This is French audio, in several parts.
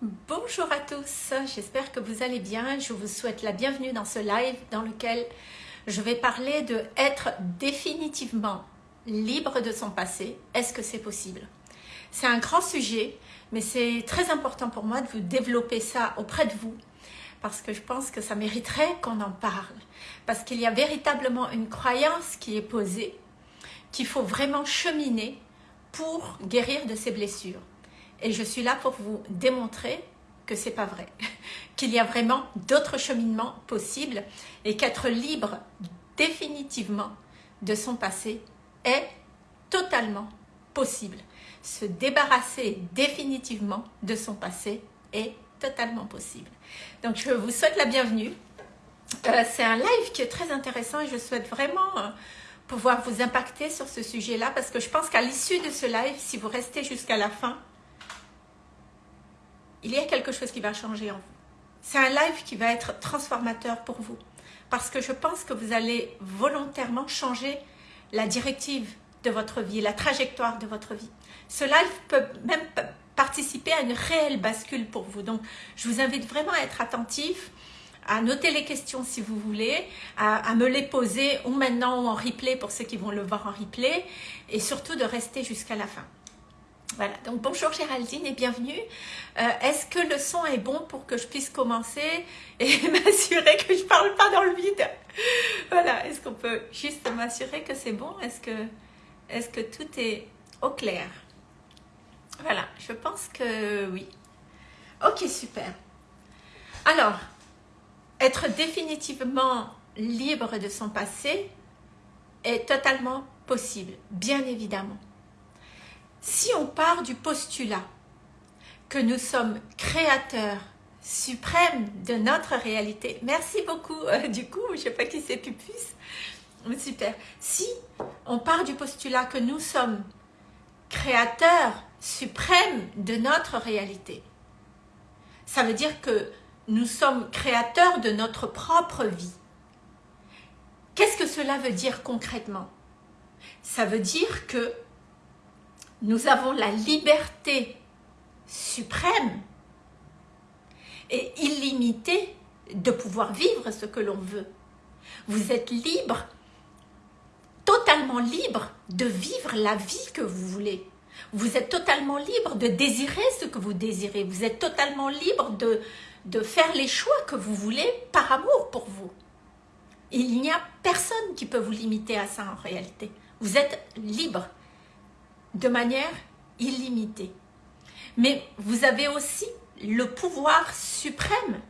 Bonjour à tous, j'espère que vous allez bien. Je vous souhaite la bienvenue dans ce live dans lequel je vais parler de être définitivement libre de son passé. Est-ce que c'est possible? C'est un grand sujet, mais c'est très important pour moi de vous développer ça auprès de vous parce que je pense que ça mériterait qu'on en parle. Parce qu'il y a véritablement une croyance qui est posée, qu'il faut vraiment cheminer pour guérir de ses blessures. Et je suis là pour vous démontrer que c'est pas vrai, qu'il y a vraiment d'autres cheminements possibles et qu'être libre définitivement de son passé est totalement possible. Se débarrasser définitivement de son passé est totalement possible. Donc je vous souhaite la bienvenue. Euh, c'est un live qui est très intéressant et je souhaite vraiment euh, pouvoir vous impacter sur ce sujet-là parce que je pense qu'à l'issue de ce live, si vous restez jusqu'à la fin, il y a quelque chose qui va changer en vous. C'est un live qui va être transformateur pour vous parce que je pense que vous allez volontairement changer la directive de votre vie, la trajectoire de votre vie. Ce live peut même participer à une réelle bascule pour vous. Donc, je vous invite vraiment à être attentif, à noter les questions si vous voulez, à, me les poser ou maintenant ou en replay pour ceux qui vont le voir en replay et surtout de rester jusqu'à la fin. Voilà, donc bonjour Géraldine et bienvenue. Euh, est-ce que le son est bon pour que je puisse commencer et m'assurer que je parle pas dans le vide? Voilà, est-ce qu'on peut juste m'assurer que c'est bon? Est-ce que, est que tout est au clair? Voilà, je pense que oui. Ok, super. Alors, être définitivement libre de son passé est totalement possible, bien évidemment. Si on part du postulat que nous sommes créateurs suprêmes de notre réalité, merci beaucoup euh, du coup, je ne sais pas qui c'est Pupus, super. Si on part du postulat que nous sommes créateurs suprêmes de notre réalité, ça veut dire que nous sommes créateurs de notre propre vie. Qu'est-ce que cela veut dire concrètement? Ça veut dire que nous avons la liberté suprême et illimitée de pouvoir vivre ce que l'on veut. Vous êtes libre, totalement libre de vivre la vie que vous voulez. Vous êtes totalement libre de désirer ce que vous désirez. Vous êtes totalement libre de, faire les choix que vous voulez par amour pour vous. Il n'y a personne qui peut vous limiter à ça en réalité. Vous êtes libre de manière illimitée. Mais vous avez aussi le pouvoir suprême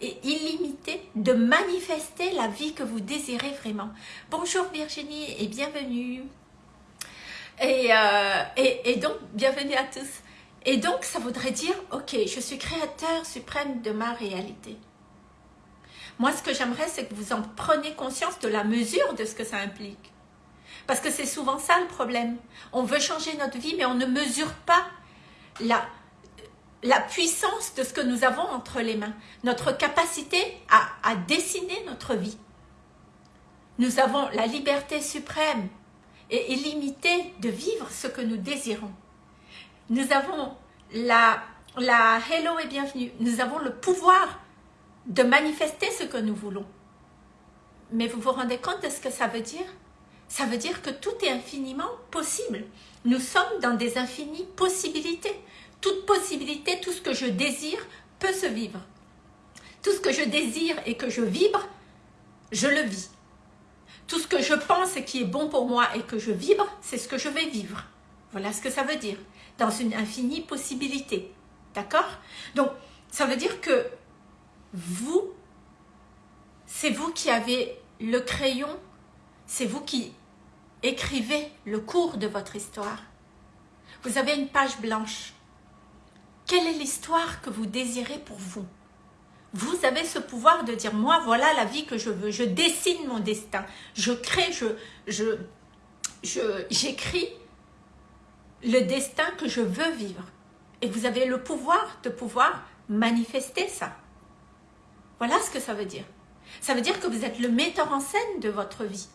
et illimité de manifester la vie que vous désirez vraiment. Bonjour Virginie et bienvenue. Et, euh, et, et, donc, bienvenue à tous. Et donc, ça voudrait dire, ok, je suis créateur suprême de ma réalité. Moi, ce que j'aimerais, c'est que vous en preniez conscience de la mesure de ce que ça implique. Parce que c'est souvent ça le problème. On veut changer notre vie, mais on ne mesure pas la, la puissance de ce que nous avons entre les mains. Notre capacité à, à dessiner notre vie. Nous avons la liberté suprême et illimitée de vivre ce que nous désirons. Nous avons la, la hello et bienvenue. Nous avons le pouvoir de manifester ce que nous voulons. Mais vous vous rendez compte de ce que ça veut dire? Ça veut dire que tout est infiniment possible. Nous sommes dans des infinies possibilités. Toute possibilité, tout ce que je désire peut se vivre. Tout ce que je désire et que je vibre, je le vis. Tout ce que je pense et qui est bon pour moi et que je vibre, c'est ce que je vais vivre. Voilà ce que ça veut dire. Dans une infinie possibilité. D'accord? Donc, ça veut dire que vous, c'est vous qui avez le crayon, c'est vous qui Écrivez le cours de votre histoire. Vous avez une page blanche. Quelle est l'histoire que vous désirez pour vous? Vous avez ce pouvoir de dire, moi, voilà la vie que je veux. Je dessine mon destin. Je crée, je, je, j'écris le destin que je veux vivre. Et vous avez le pouvoir de pouvoir manifester ça. Voilà ce que ça veut dire. Ça veut dire que vous êtes le metteur en scène de votre vie.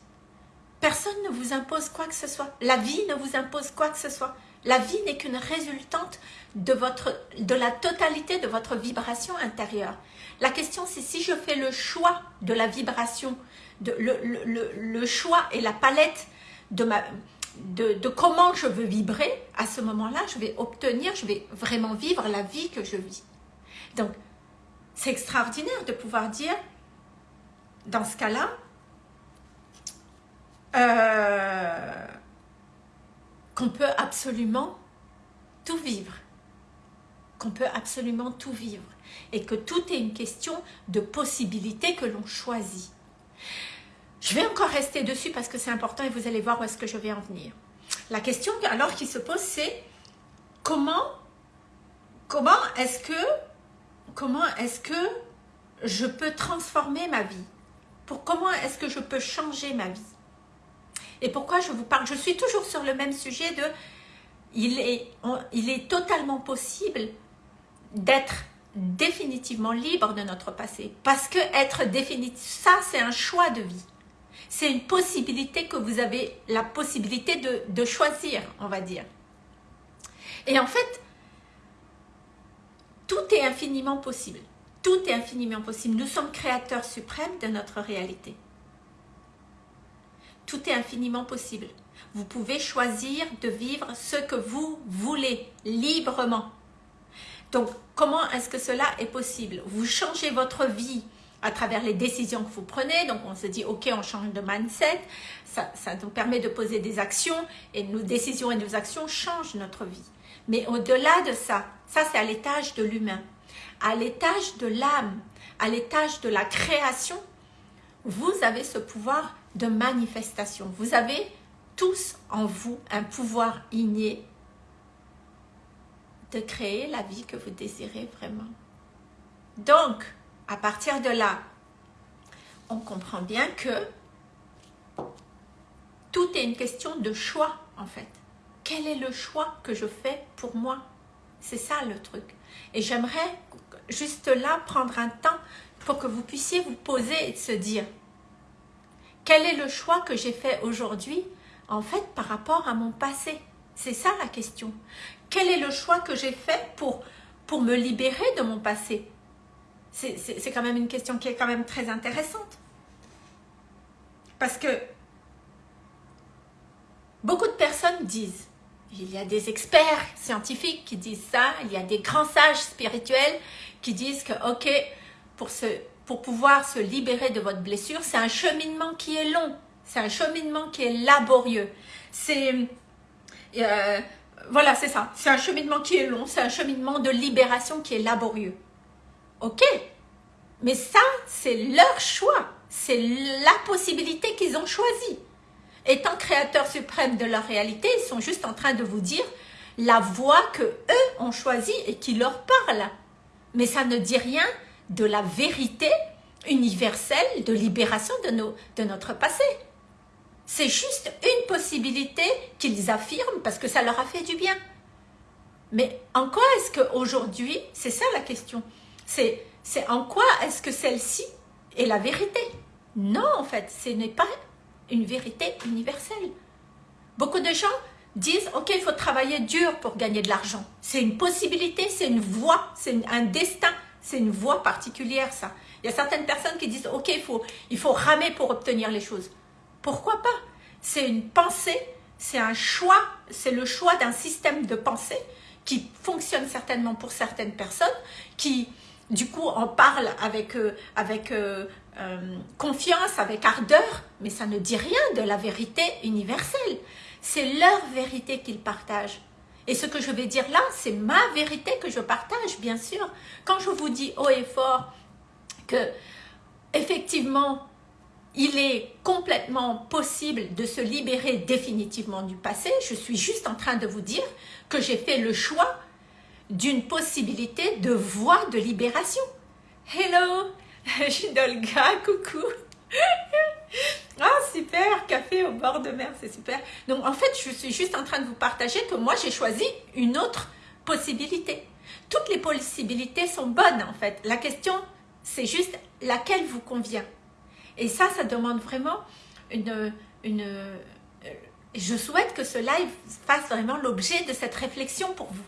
Personne ne vous impose quoi que ce soit. La vie ne vous impose quoi que ce soit. La vie n'est qu'une résultante de, votre, de la totalité de votre vibration intérieure. La question, c'est si je fais le choix de la vibration, de, le, le, le, choix et la palette de, ma, de, de comment je veux vibrer, à ce moment-là, je vais obtenir, je vais vraiment vivre la vie que je vis. Donc, c'est extraordinaire de pouvoir dire, dans ce cas-là, euh, qu'on peut absolument tout vivre. Qu'on peut absolument tout vivre. Et que tout est une question de possibilités que l'on choisit. Je vais encore rester dessus parce que c'est important et vous allez voir où est-ce que je vais en venir. La question alors qui se pose c'est comment, comment est-ce que, comment est-ce que je peux transformer ma vie? Pour comment est-ce que je peux changer ma vie? Et pourquoi je vous parle? Je suis toujours sur le même sujet de il est, totalement possible d'être définitivement libre de notre passé. Parce que être définitif, ça c'est un choix de vie. C'est une possibilité que vous avez la possibilité de, de choisir, on va dire. Et en fait, tout est infiniment possible. Tout est infiniment possible. Nous sommes créateurs suprêmes de notre réalité. Tout est infiniment possible. Vous pouvez choisir de vivre ce que vous voulez, librement. Donc, comment est-ce que cela est possible? Vous changez votre vie à travers les décisions que vous prenez. Donc, on se dit, ok, on change de mindset. Ça, ça nous permet de poser des actions et nos décisions et nos actions changent notre vie. Mais au-delà de ça, ça c'est à l'étage de l'humain. À l'étage de l'âme, à l'étage de la création, vous avez ce pouvoir de manifestation. Vous avez tous en vous un pouvoir inné de créer la vie que vous désirez vraiment. Donc, à partir de là, on comprend bien que tout est une question de choix en fait. Quel est le choix que je fais pour moi? C'est ça le truc. Et j'aimerais juste là prendre un temps pour que vous puissiez vous poser et se dire quel est le choix que j'ai fait aujourd'hui, en fait, par rapport à mon passé? C'est ça la question. Quel est le choix que j'ai fait pour, me libérer de mon passé? C'est quand même une question qui est quand même très intéressante. Parce que beaucoup de personnes disent, il y a des experts scientifiques qui disent ça, il y a des grands sages spirituels qui disent que, ok, pour se pour pouvoir se libérer de votre blessure, c'est un cheminement qui est long, c'est un cheminement qui est laborieux. C'est euh, voilà, c'est ça. C'est un cheminement qui est long, c'est un cheminement de libération qui est laborieux. Ok, mais ça, c'est leur choix, c'est la possibilité qu'ils ont choisie. Étant créateurs suprêmes de leur réalité, ils sont juste en train de vous dire la voie que eux ont choisie et qui leur parle. Mais ça ne dit rien de la vérité universelle de libération de, nos, de notre passé. C'est juste une possibilité qu'ils affirment parce que ça leur a fait du bien. Mais en quoi est-ce qu'aujourd'hui, c'est ça la question, c'est en quoi est-ce que celle-ci est la vérité? Non, en fait, ce n'est pas une vérité universelle. Beaucoup de gens disent, ok, il faut travailler dur pour gagner de l'argent. C'est une possibilité, c'est une voie, c'est un destin, c'est une voie particulière, ça. Il y a certaines personnes qui disent, ok, il faut, il faut ramer pour obtenir les choses. Pourquoi pas? C'est une pensée, c'est un choix, c'est le choix d'un système de pensée qui fonctionne certainement pour certaines personnes, qui du coup en parlent avec, euh, avec euh, euh, confiance, avec ardeur, mais ça ne dit rien de la vérité universelle. C'est leur vérité qu'ils partagent. Et ce que je vais dire là, c'est ma vérité que je partage, bien sûr. Quand je vous dis haut et fort que, effectivement, il est complètement possible de se libérer définitivement du passé, je suis juste en train de vous dire que j'ai fait le choix d'une possibilité de voie de libération. Hello, je suis Dolga, coucou au bord de mer, c'est super. Donc, en fait, je suis juste en train de vous partager que moi, j'ai choisi une autre possibilité. Toutes les possibilités sont bonnes, en fait. La question, c'est juste laquelle vous convient. Et ça, ça demande vraiment une, une, je souhaite que ce live fasse vraiment l'objet de cette réflexion pour vous.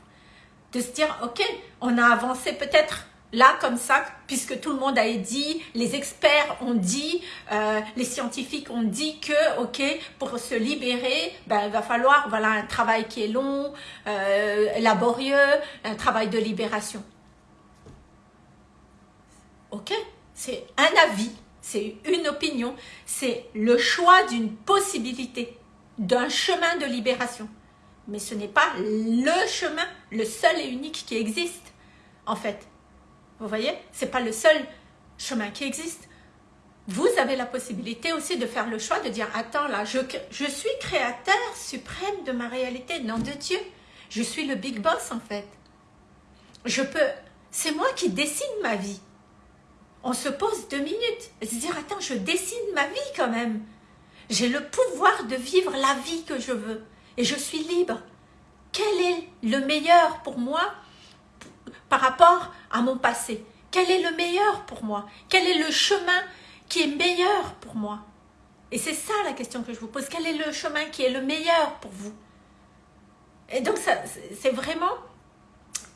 De se dire, ok, on a avancé peut-être là comme ça, puisque tout le monde a dit, les experts ont dit, euh, les scientifiques ont dit que, ok, pour se libérer, ben, il va falloir voilà, un travail qui est long, euh, laborieux, un travail de libération. Ok, c'est un avis, c'est une opinion, c'est le choix d'une possibilité, d'un chemin de libération. Mais ce n'est pas le chemin, le seul et unique qui existe, en fait. Vous voyez Ce n'est pas le seul chemin qui existe. Vous avez la possibilité aussi de faire le choix de dire « Attends, là, je, je suis créateur suprême de ma réalité, nom de Dieu. Je suis le big boss, en fait. Je peux... C'est moi qui décide ma vie. On se pose deux minutes et se dire « Attends, je décide ma vie quand même. J'ai le pouvoir de vivre la vie que je veux. Et je suis libre. Quel est le meilleur pour moi par rapport à mon passé. Quel est le meilleur pour moi? Quel est le chemin qui est meilleur pour moi? Et c'est ça la question que je vous pose. Quel est le chemin qui est le meilleur pour vous? Et donc, c'est vraiment...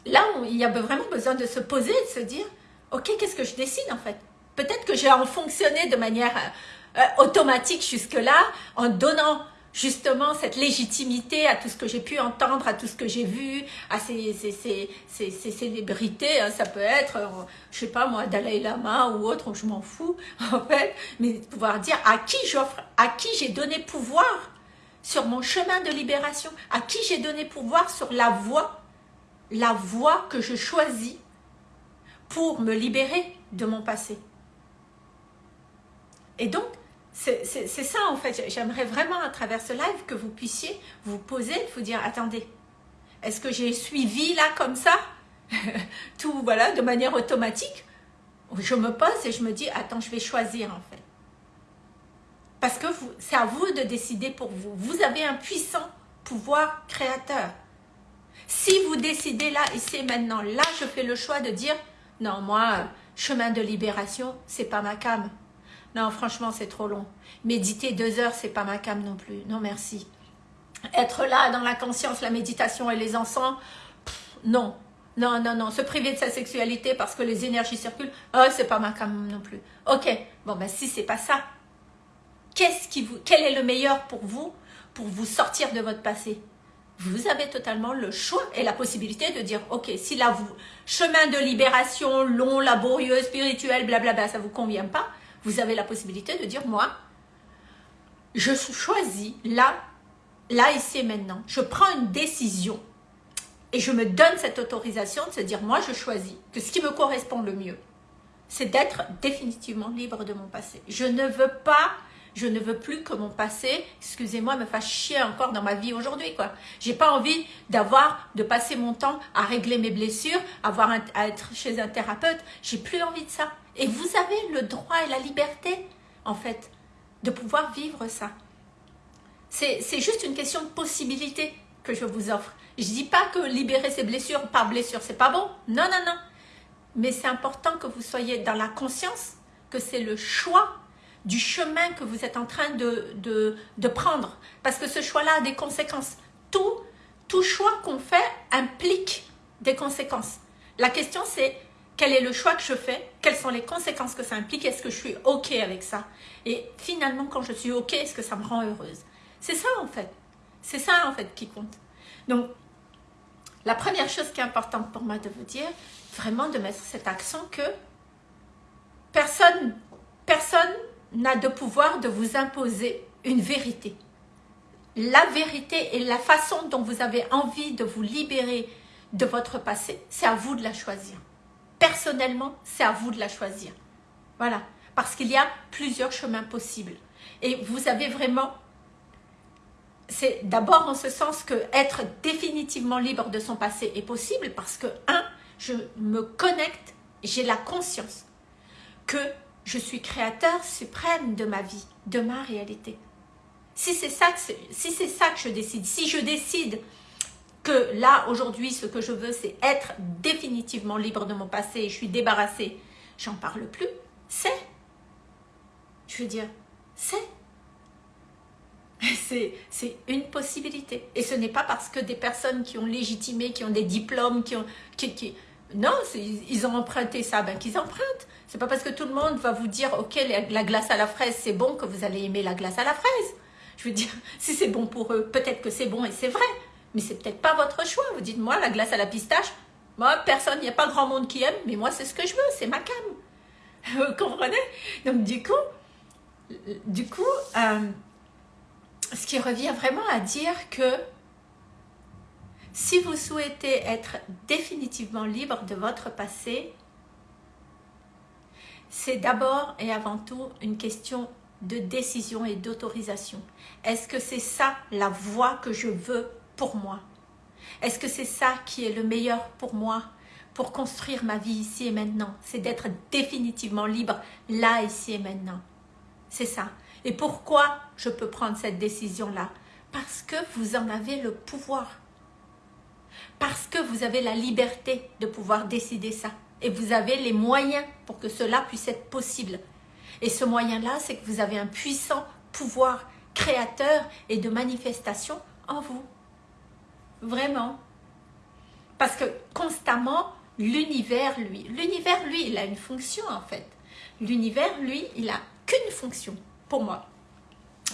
Là, il y a vraiment besoin de se poser et de se dire, ok, qu'est-ce que je décide en fait? Peut-être que j'ai en fonctionné de manière euh, automatique jusque-là, en donnant justement cette légitimité à tout ce que j'ai pu entendre, à tout ce que j'ai vu, à ces, ces, célébrités, hein, ça peut être, je euh, je sais pas moi, Dalai Lama ou autre, je m'en fous en fait, mais pouvoir dire à qui j'offre, à qui j'ai donné pouvoir sur mon chemin de libération, à qui j'ai donné pouvoir sur la voie, la voie que je choisis pour me libérer de mon passé? Et donc, c'est ça en fait, j'aimerais vraiment à travers ce live que vous puissiez vous poser, vous dire, attendez, est-ce que j'ai suivi là comme ça? Tout voilà, de manière automatique Je me pose et je me dis, attends, je vais choisir en fait. Parce que c'est à vous de décider pour vous. Vous avez un puissant pouvoir créateur. Si vous décidez là, ici maintenant, là, je fais le choix de dire, non, moi, chemin de libération, c'est pas ma cam. Non, franchement, c'est trop long. Méditer deux heures, c'est pas ma cam non plus. Non, merci. Être là dans la conscience, la méditation et les encens, non. Non, non, non. Se priver de sa sexualité parce que les énergies circulent, oh, c'est pas ma cam non plus. Ok, bon, ben si c'est pas ça, qu'est-ce qui vous, quel est le meilleur pour vous, pour vous sortir de votre passé? Vous avez totalement le choix et la possibilité de dire, ok, si vous, chemin de libération long, laborieux, spirituel, blablabla, ça vous convient pas, vous avez la possibilité de dire, moi, je choisis là, là, ici et maintenant. Je prends une décision et je me donne cette autorisation de se dire, moi, je choisis que ce qui me correspond le mieux, c'est d'être définitivement libre de mon passé. Je ne veux pas, je ne veux plus que mon passé, excusez-moi, me fasse chier encore dans ma vie aujourd'hui, quoi. J'ai pas envie d'avoir, de passer mon temps à régler mes blessures, avoir à être chez un thérapeute. J'ai plus envie de ça. Et vous avez le droit et la liberté, en fait, de pouvoir vivre ça. C'est juste une question de possibilité que je vous offre. Je ne dis pas que libérer ses blessures par blessure, c'est pas bon. Non, non, non. Mais c'est important que vous soyez dans la conscience que c'est le choix du chemin que vous êtes en train de, de, de prendre. Parce que ce choix-là a des conséquences. Tout, tout choix qu'on fait implique des conséquences. La question, c'est quel est le choix que je fais, quelles sont les conséquences que ça implique, est-ce que je suis OK avec ça? Et finalement, quand je suis OK, est-ce que ça me rend heureuse? C'est ça en fait, c'est ça en fait qui compte. Donc, la première chose qui est importante pour moi de vous dire, vraiment de mettre cet accent que personne personne n'a de pouvoir de vous imposer une vérité. La vérité et la façon dont vous avez envie de vous libérer de votre passé, c'est à vous de la choisir personnellement, c'est à vous de la choisir. Voilà, parce qu'il y a plusieurs chemins possibles. Et vous avez vraiment... C'est d'abord en ce sens que être définitivement libre de son passé est possible parce que, un, je me connecte, j'ai la conscience que je suis créateur suprême de ma vie, de ma réalité. Si c'est ça, si c'est ça que je décide, si je décide que là, aujourd'hui, ce que je veux, c'est être définitivement libre de mon passé, je suis débarrassée, j'en parle plus, c'est. Je veux dire, c'est. C'est une possibilité. Et ce n'est pas parce que des personnes qui ont légitimé, qui ont des diplômes, qui ont... Qui, non, ils ont emprunté ça, ben qu'ils empruntent. C'est pas parce que tout le monde va vous dire, ok, la glace à la fraise, c'est bon, que vous allez aimer la glace à la fraise. Je veux dire, si c'est bon pour eux, peut-être que c'est bon et c'est vrai. Mais c'est peut-être pas votre choix. Vous dites, moi, la glace à la pistache, moi, personne, il n'y a pas grand monde qui aime, mais moi, c'est ce que je veux, c'est ma cam. Vous comprenez? Donc, du coup, du coup, euh, ce qui revient vraiment à dire que si vous souhaitez être définitivement libre de votre passé, c'est d'abord et avant tout une question de décision et d'autorisation. Est-ce que c'est ça la voie que je veux pour moi Est-ce que c'est ça qui est le meilleur pour moi pour construire ma vie ici et maintenant? C'est d'être définitivement libre là, ici et maintenant. C'est ça. Et pourquoi je peux prendre cette décision-là? Parce que vous en avez le pouvoir. Parce que vous avez la liberté de pouvoir décider ça. Et vous avez les moyens pour que cela puisse être possible. Et ce moyen-là, c'est que vous avez un puissant pouvoir créateur et de manifestation en vous. Vraiment. Parce que constamment, l'univers, lui, l'univers, lui, il a une fonction en fait. L'univers, lui, il a qu'une fonction pour moi.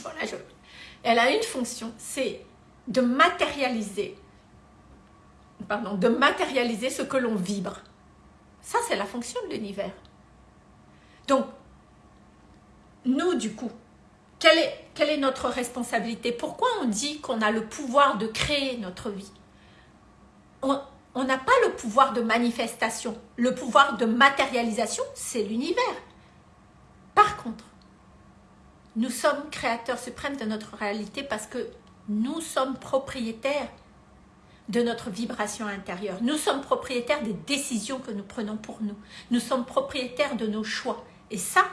Voilà, je... Elle a une fonction, c'est de matérialiser, pardon, de matérialiser ce que l'on vibre. Ça, c'est la fonction de l'univers. Donc, nous, du coup, quelle est, quelle est notre responsabilité? Pourquoi on dit qu'on a le pouvoir de créer notre vie? On n'a pas le pouvoir de manifestation. Le pouvoir de matérialisation, c'est l'univers. Par contre, nous sommes créateurs suprêmes de notre réalité parce que nous sommes propriétaires de notre vibration intérieure. Nous sommes propriétaires des décisions que nous prenons pour nous. Nous sommes propriétaires de nos choix. Et ça,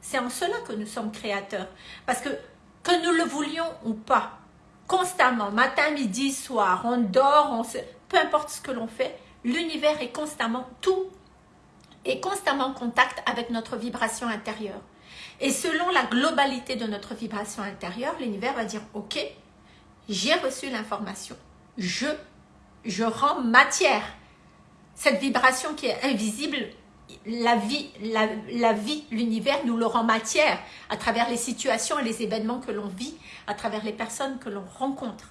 c'est en cela que nous sommes créateurs. Parce que, que nous le voulions ou pas, constamment, matin, midi, soir, on dort, on se... peu importe ce que l'on fait, l'univers est constamment, tout est constamment en contact avec notre vibration intérieure. Et selon la globalité de notre vibration intérieure, l'univers va dire, ok, j'ai reçu l'information, je, je rends matière. Cette vibration qui est invisible, la vie, la, vie, l'univers nous le rend matière à travers les situations et les événements que l'on vit, à travers les personnes que l'on rencontre.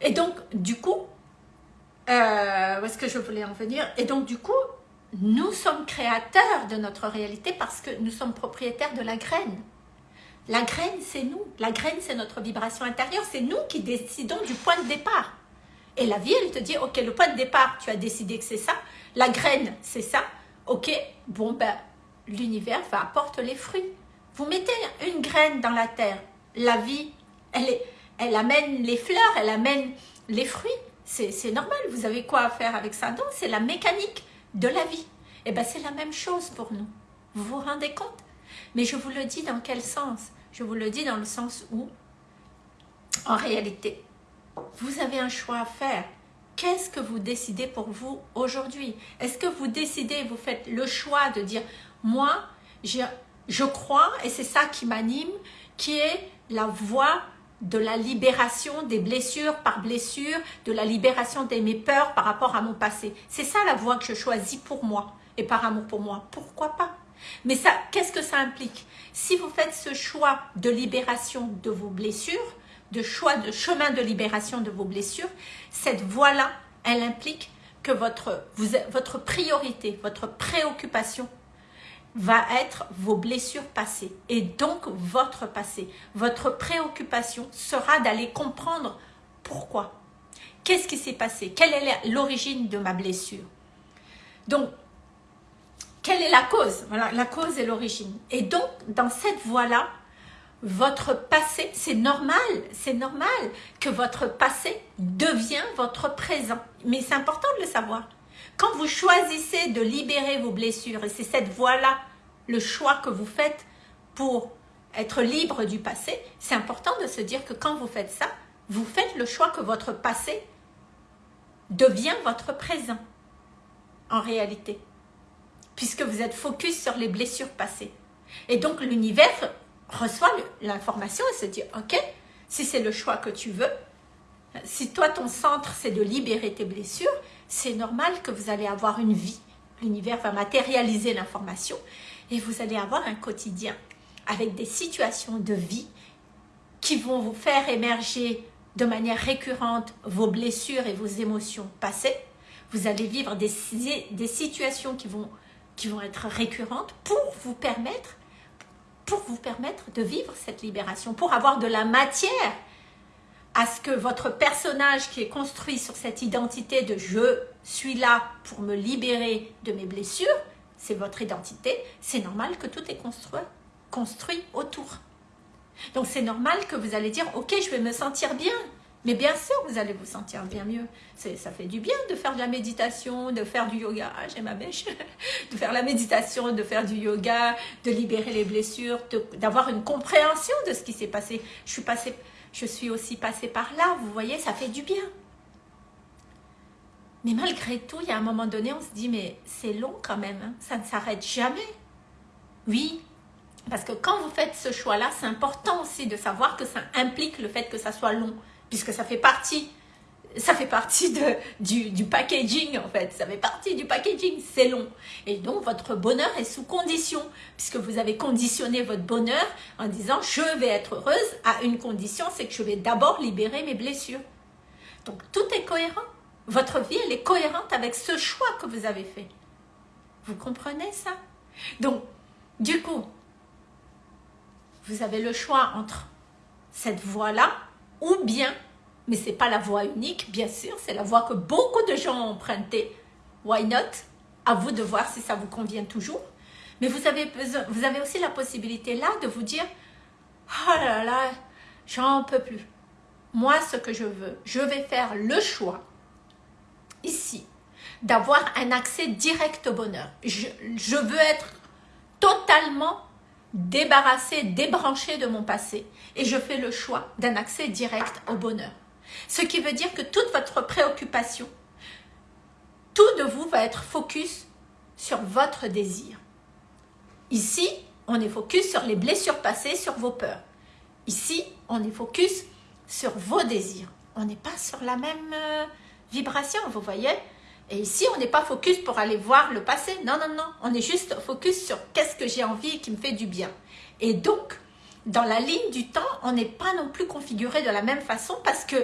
Et donc, du coup, euh, où est-ce que je voulais en venir? Et donc, du coup, nous sommes créateurs de notre réalité parce que nous sommes propriétaires de la graine. La graine, c'est nous. La graine, c'est notre vibration intérieure. C'est nous qui décidons du point de départ. Et la vie, elle te dit, ok, le point de départ, tu as décidé que c'est ça. La graine, c'est ça. Ok, bon, ben, l'univers va apporter les fruits. Vous mettez une graine dans la terre. La vie, elle, est, elle amène les fleurs, elle amène les fruits. C'est normal, vous avez quoi à faire avec ça? Donc, c'est la mécanique de la vie. Et eh bien, c'est la même chose pour nous. Vous vous rendez compte? Mais je vous le dis dans quel sens? Je vous le dis dans le sens où, en réalité, vous avez un choix à faire. Qu'est-ce que vous décidez pour vous aujourd'hui? Est-ce que vous décidez, vous faites le choix de dire « Moi, je crois, et c'est ça qui m'anime, qui est la voie de la libération des blessures par blessure, de la libération de mes peurs par rapport à mon passé. C'est ça la voie que je choisis pour moi et par amour pour moi. Pourquoi pas? Mais ça, qu'est-ce que ça implique? Si vous faites ce choix de libération de vos blessures, de choix de chemin de libération de vos blessures, cette voie-là, elle implique que votre, priorité, votre préoccupation va être vos blessures passées et donc votre passé. Votre préoccupation sera d'aller comprendre pourquoi. Qu'est-ce qui s'est passé? Quelle est l'origine de ma blessure? Donc, quelle est la cause? Voilà, la cause et l'origine. Et donc, dans cette voie-là, votre passé, c'est normal, c'est normal que votre passé devient votre présent. Mais c'est important de le savoir. Quand vous choisissez de libérer vos blessures, et c'est cette voie-là, le choix que vous faites pour être libre du passé, c'est important de se dire que quand vous faites ça, vous faites le choix que votre passé devient votre présent, en réalité, puisque vous êtes focus sur les blessures passées. Et donc l'univers reçoit l'information et se dit, ok, si c'est le choix que tu veux, si toi ton centre c'est de libérer tes blessures, c'est normal que vous allez avoir une vie. L'univers va matérialiser l'information et vous allez avoir un quotidien avec des situations de vie qui vont vous faire émerger de manière récurrente vos blessures et vos émotions passées. Vous allez vivre des, des situations qui vont, qui vont être récurrentes pour vous permettre pour vous permettre de vivre cette libération, pour avoir de la matière à ce que votre personnage qui est construit sur cette identité de je suis là pour me libérer de mes blessures, c'est votre identité, c'est normal que tout est construit, construit autour. Donc c'est normal que vous allez dire, ok, je vais me sentir bien. Mais bien sûr, vous allez vous sentir bien mieux. Ça fait du bien de faire de la méditation, de faire du yoga. Ah, j'ai ma bêche. De faire la méditation, de faire du yoga, de libérer les blessures, d'avoir une compréhension de ce qui s'est passé. Je suis, passée, je suis aussi passée par là, vous voyez, ça fait du bien. Mais malgré tout, il y a un moment donné, on se dit, mais c'est long quand même, hein. ça ne s'arrête jamais. Oui, parce que quand vous faites ce choix-là, c'est important aussi de savoir que ça implique le fait que ça soit long, puisque ça fait partie, ça fait partie de, du, du packaging en fait, ça fait partie du packaging, c'est long. Et donc votre bonheur est sous condition, puisque vous avez conditionné votre bonheur en disant je vais être heureuse à une condition, c'est que je vais d'abord libérer mes blessures. Donc tout est cohérent. Votre vie, elle est cohérente avec ce choix que vous avez fait. Vous comprenez ça? Donc, du coup, vous avez le choix entre cette voie-là ou bien, mais ce n'est pas la voie unique, bien sûr, c'est la voie que beaucoup de gens ont empruntée. Why not? À vous de voir si ça vous convient toujours. Mais vous avez, vous avez aussi la possibilité là de vous dire « Oh là là, j'en peux plus. Moi, ce que je veux, je vais faire le choix ici d'avoir un accès direct au bonheur. Je veux être totalement débarrassé, débranché de mon passé et je fais le choix d'un accès direct au bonheur. Ce qui veut dire que toute votre préoccupation, tout de vous va être focus sur votre désir. Ici, on est focus sur les blessures passées, sur vos peurs. Ici, on est focus sur vos désirs. On n'est pas sur la même euh, vibration, vous voyez? Et ici, on n'est pas focus pour aller voir le passé. Non, non, non. On est juste focus sur qu'est-ce que j'ai envie et qui me fait du bien. Et donc, dans la ligne du temps, on n'est pas non plus configuré de la même façon parce que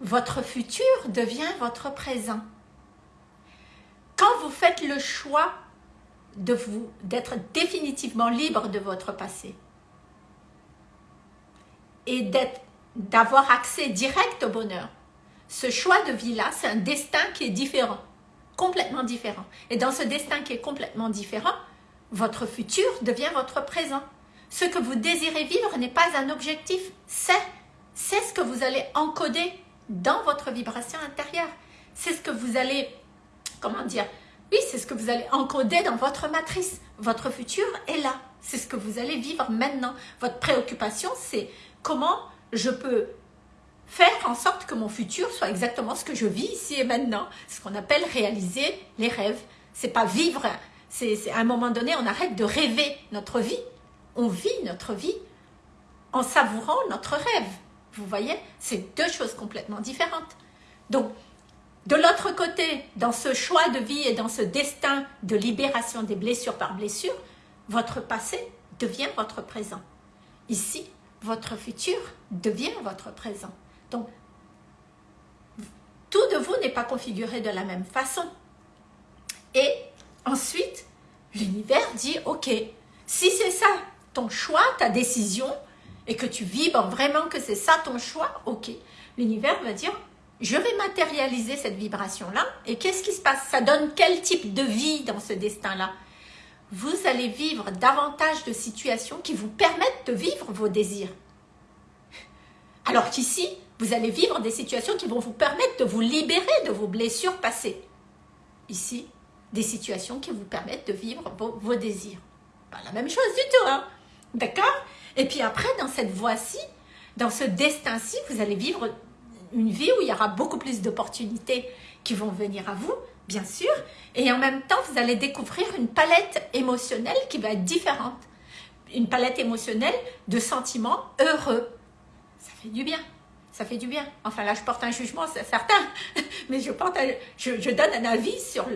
votre futur devient votre présent. Quand vous faites le choix d'être définitivement libre de votre passé et d'avoir accès direct au bonheur, ce choix de vie-là, c'est un destin qui est différent, complètement différent. Et dans ce destin qui est complètement différent, votre futur devient votre présent. Ce que vous désirez vivre n'est pas un objectif, c'est ce que vous allez encoder dans votre vibration intérieure. C'est ce que vous allez, comment dire, oui, c'est ce que vous allez encoder dans votre matrice. Votre futur est là. C'est ce que vous allez vivre maintenant. Votre préoccupation, c'est comment je peux faire en sorte que mon futur soit exactement ce que je vis ici et maintenant, ce qu'on appelle réaliser les rêves. C'est pas vivre, c'est à un moment donné, on arrête de rêver notre vie. On vit notre vie en savourant notre rêve. Vous voyez, c'est deux choses complètement différentes. Donc, de l'autre côté, dans ce choix de vie et dans ce destin de libération des blessures par blessure, votre passé devient votre présent. Ici, votre futur devient votre présent. Donc, tout de vous n'est pas configuré de la même façon. Et ensuite, l'univers dit, ok, si c'est ça ton choix, ta décision, et que tu vibres vraiment que c'est ça ton choix, ok. L'univers va dire, je vais matérialiser cette vibration-là, et qu'est-ce qui se passe? Ça donne quel type de vie dans ce destin-là? Vous allez vivre davantage de situations qui vous permettent de vivre vos désirs. Alors qu'ici, vous allez vivre des situations qui vont vous permettre de vous libérer de vos blessures passées. Ici, des situations qui vous permettent de vivre vos, désirs. Pas la même chose du tout, hein D'accord? Et puis après, dans cette voie-ci, dans ce destin-ci, vous allez vivre une vie où il y aura beaucoup plus d'opportunités qui vont venir à vous, bien sûr. Et en même temps, vous allez découvrir une palette émotionnelle qui va être différente. une palette émotionnelle de sentiments heureux. Ça fait du bien. Ça fait du bien. Enfin là, je porte un jugement, c'est certain. Mais je, porte je, donne un avis sur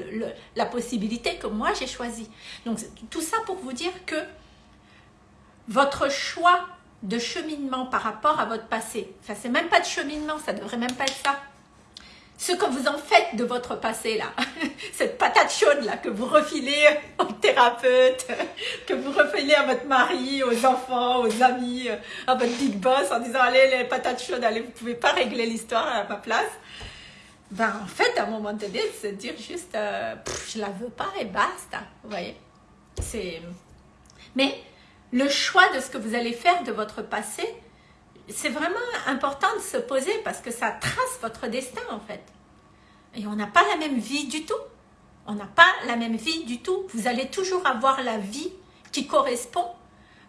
la possibilité que moi j'ai choisie. Donc tout ça pour vous dire que votre choix de cheminement par rapport à votre passé, enfin c'est même pas de cheminement, ça devrait même pas être ça ce que vous en faites de votre passé là, cette patate chaude là que vous refilez au thérapeute, que vous refilez à votre mari, aux enfants, aux amis, à votre big boss en disant allez les patates chaudes, allez vous pouvez pas régler l'histoire à ma place. Ben en fait à un moment donné se dire juste euh, je la veux pas et basta, vous voyez. C'est mais le choix de ce que vous allez faire de votre passé, c'est vraiment important de se poser parce que ça trace votre destin en fait. Et on n'a pas la même vie du tout. On n'a pas la même vie du tout. Vous allez toujours avoir la vie qui correspond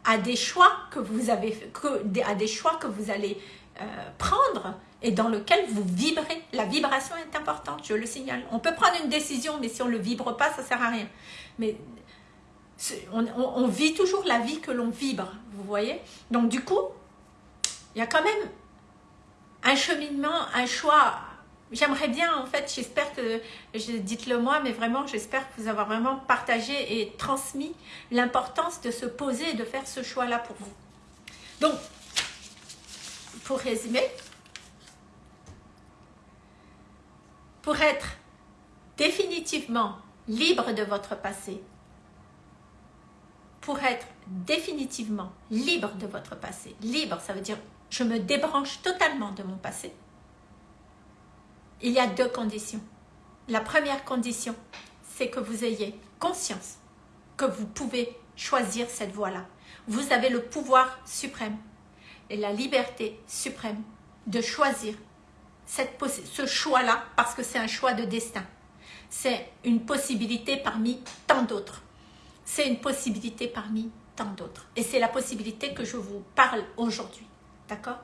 à des choix que vous avez, que, à des choix que vous allez euh, prendre et dans lequel vous vibrez. La vibration est importante, je le signale. On peut prendre une décision, mais si on ne le vibre pas, ça ne sert à rien. Mais on, on vit toujours la vie que l'on vibre, vous voyez? Donc du coup, il y a quand même un cheminement, un choix. J'aimerais bien, en fait, j'espère que, dites-le moi, mais vraiment, j'espère que vous avez vraiment partagé et transmis l'importance de se poser et de faire ce choix-là pour vous. Donc, pour résumer, pour être définitivement libre de votre passé, pour être définitivement libre de votre passé, libre, ça veut dire je me débranche totalement de mon passé, il y a deux conditions. La première condition, c'est que vous ayez conscience que vous pouvez choisir cette voie-là. Vous avez le pouvoir suprême et la liberté suprême de choisir ce choix-là parce que c'est un choix de destin. C'est une possibilité parmi tant d'autres. C'est une possibilité parmi tant d'autres. Et c'est la possibilité que je vous parle aujourd'hui. D'accord?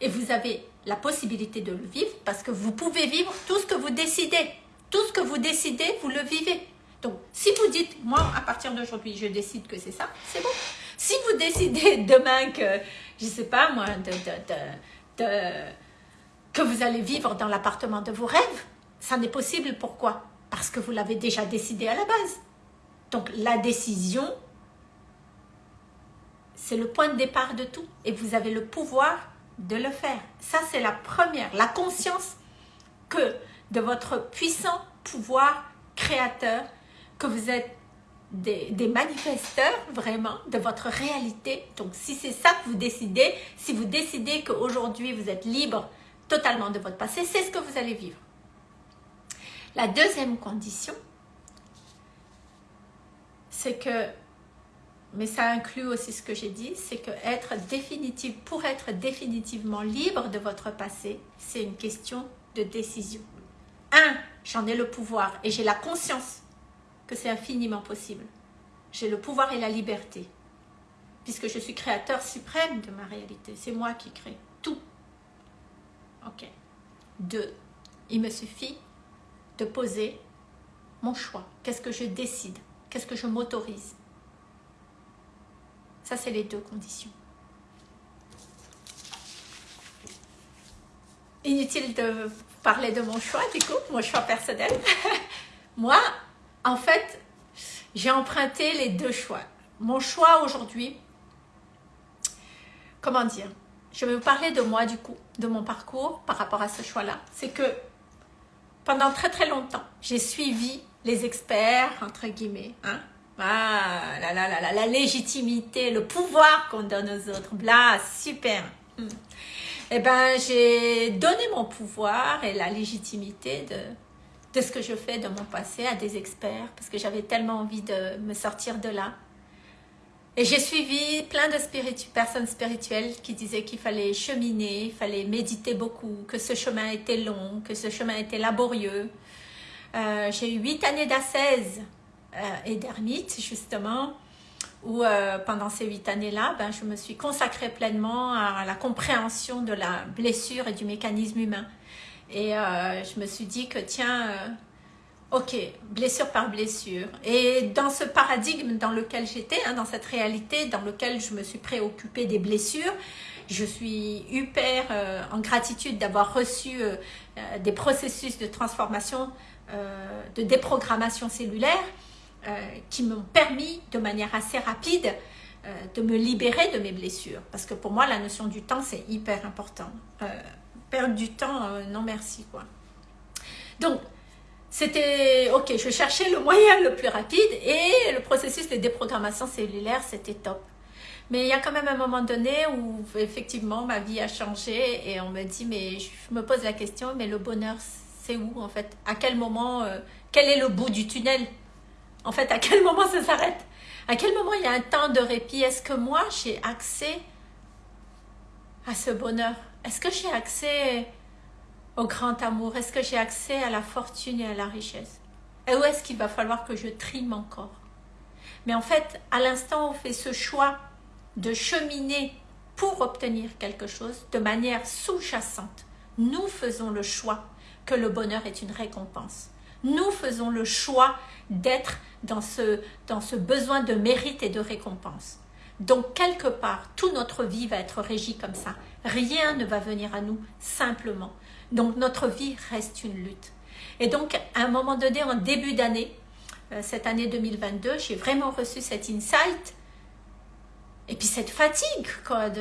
Et vous avez la possibilité de le vivre parce que vous pouvez vivre tout ce que vous décidez. Tout ce que vous décidez, vous le vivez. Donc, si vous dites, moi, à partir d'aujourd'hui, je décide que c'est ça, c'est bon. Si vous décidez demain que, je ne sais pas moi, de, que vous allez vivre dans l'appartement de vos rêves, ça n'est possible. Pourquoi? Parce que vous l'avez déjà décidé à la base. Donc, la décision c'est le point de départ de tout. Et vous avez le pouvoir de le faire. Ça, c'est la première. La conscience que de votre puissant pouvoir créateur, que vous êtes des, manifesteurs vraiment de votre réalité. Donc, si c'est ça que vous décidez, si vous décidez qu'aujourd'hui vous êtes libre totalement de votre passé, c'est ce que vous allez vivre. La deuxième condition, c'est que mais ça inclut aussi ce que j'ai dit, c'est que être pour être définitivement libre de votre passé, c'est une question de décision. Un, j'en ai le pouvoir et j'ai la conscience que c'est infiniment possible. J'ai le pouvoir et la liberté, puisque je suis créateur suprême de ma réalité. C'est moi qui crée tout. Ok. Deux, il me suffit de poser mon choix. Qu'est-ce que je décide? Qu'est-ce que je m'autorise? Ça, c'est les deux conditions. Inutile de parler de mon choix, du coup, mon choix personnel. Moi, en fait, j'ai emprunté les deux choix. Mon choix aujourd'hui, comment dire Je vais vous parler de moi, du coup, de mon parcours par rapport à ce choix-là. C'est que pendant très très longtemps, j'ai suivi les experts, entre guillemets, hein, ah, la, la, la, la, légitimité, le pouvoir qu'on donne aux autres. Bla, super. Hmm. Eh ben, j'ai donné mon pouvoir et la légitimité de, de ce que je fais de mon passé à des experts parce que j'avais tellement envie de me sortir de là. Et j'ai suivi plein de personnes spirituelles qui disaient qu'il fallait cheminer, il fallait méditer beaucoup, que ce chemin était long, que ce chemin était laborieux. Euh, j'ai eu huit années d'assaise et d'ermite, justement, où euh, pendant ces huit années-là, ben, je me suis consacrée pleinement à la compréhension de la blessure et du mécanisme humain. Et euh, je me suis dit que, tiens, Ok, blessure par blessure. Et dans ce paradigme dans lequel j'étais, hein, dans cette réalité dans lequel je me suis préoccupée des blessures, je suis hyper euh, en gratitude d'avoir reçu euh, euh, des processus de transformation, de déprogrammation cellulaire qui m'ont permis de manière assez rapide de me libérer de mes blessures. Parce que pour moi, la notion du temps, c'est hyper important. perdre du temps, non merci. quoi. Donc, c'était ok, je cherchais le moyen le plus rapide et le processus de déprogrammation cellulaire, c'était top. Mais il y a quand même un moment donné où effectivement ma vie a changé et on me dit, mais je me pose la question, mais le bonheur, c'est où en fait? À quel moment, euh, quel est le bout du tunnel? En fait, à quel moment ça s'arrête? À quel moment il y a un temps de répit? Est-ce que moi j'ai accès à ce bonheur? Est-ce que j'ai accès au grand amour? Est-ce que j'ai accès à la fortune et à la richesse? Et où est-ce qu'il va falloir que je trime encore? Mais en fait, à l'instant où on fait ce choix de cheminer pour obtenir quelque chose de manière sous-jacente, nous faisons le choix que le bonheur est une récompense. Nous faisons le choix d'être dans ce, dans ce besoin de mérite et de récompense. Donc, quelque part, toute notre vie va être régie comme ça. Rien ne va venir à nous simplement. Donc notre vie reste une lutte. Et donc à un moment donné, en début d'année, euh, cette année 2022, j'ai vraiment reçu cet insight. Et puis cette fatigue,